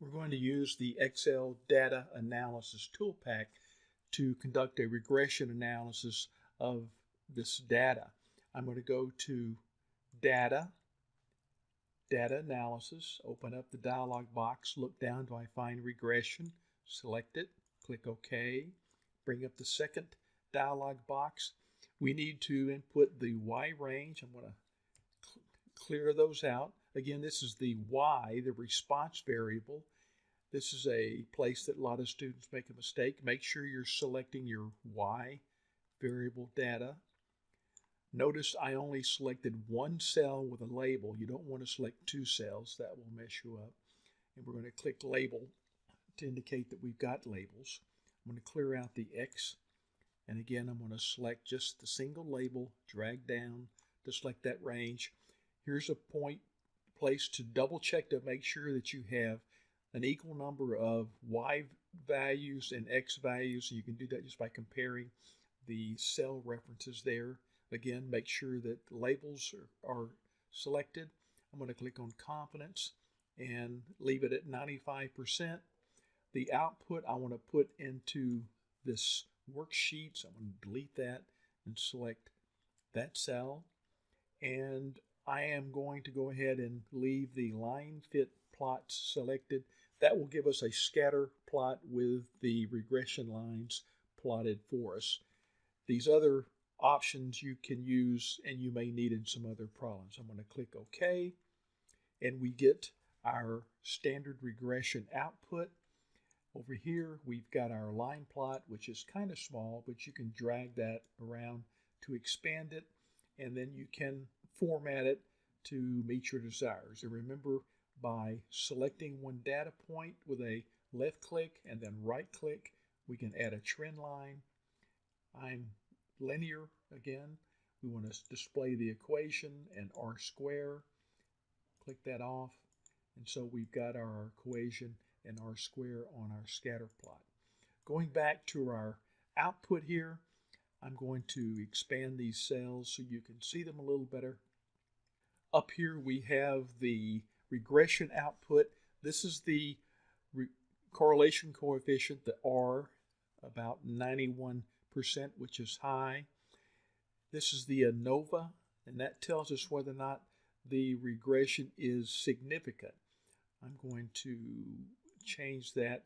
We're going to use the Excel Data Analysis Toolpak to conduct a regression analysis of this data. I'm going to go to Data, Data Analysis, open up the dialog box, look down, do I find regression? Select it, click OK, bring up the second dialog box. We need to input the Y range. I'm going to cl clear those out. Again, this is the Y, the response variable. This is a place that a lot of students make a mistake. Make sure you're selecting your Y variable data. Notice I only selected one cell with a label. You don't want to select two cells. That will mess you up. And we're going to click label to indicate that we've got labels. I'm going to clear out the X. And again, I'm going to select just the single label, drag down to select that range. Here's a point place to double check to make sure that you have an equal number of y values and x values. You can do that just by comparing the cell references there. Again, make sure that labels are, are selected. I'm going to click on confidence and leave it at 95%. The output I want to put into this worksheet, so I'm going to delete that and select that cell. And I am going to go ahead and leave the line fit plots selected. That will give us a scatter plot with the regression lines plotted for us. These other options you can use and you may need in some other problems. I'm going to click OK and we get our standard regression output. Over here we've got our line plot which is kind of small but you can drag that around to expand it and then you can format it to meet your desires. And remember, by selecting one data point with a left click and then right click, we can add a trend line. I'm linear again. We want to display the equation and R square. Click that off. And so we've got our equation and R square on our scatter plot. Going back to our output here, I'm going to expand these cells so you can see them a little better. Up here we have the regression output. This is the correlation coefficient, the R, about 91%, which is high. This is the ANOVA, and that tells us whether or not the regression is significant. I'm going to change that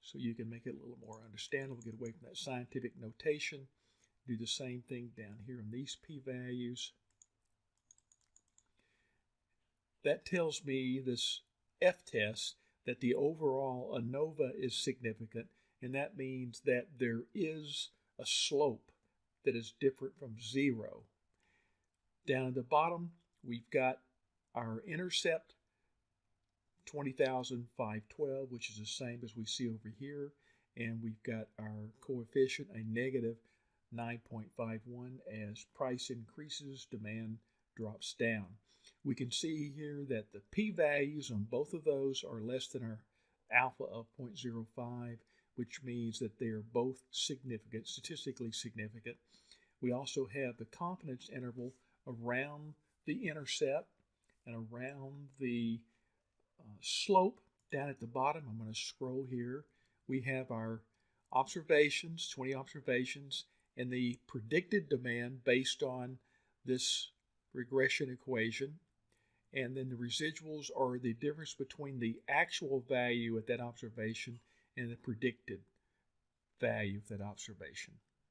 so you can make it a little more understandable, get away from that scientific notation. Do the same thing down here on these p-values. That tells me this f-test that the overall ANOVA is significant, and that means that there is a slope that is different from zero. Down at the bottom, we've got our intercept, 20,512, which is the same as we see over here, and we've got our coefficient, a negative 9.51. As price increases, demand drops down. We can see here that the p-values on both of those are less than our alpha of 0.05, which means that they are both significant, statistically significant. We also have the confidence interval around the intercept and around the uh, slope down at the bottom. I'm going to scroll here. We have our observations, 20 observations, and the predicted demand based on this regression equation. And then the residuals are the difference between the actual value at that observation and the predicted value of that observation.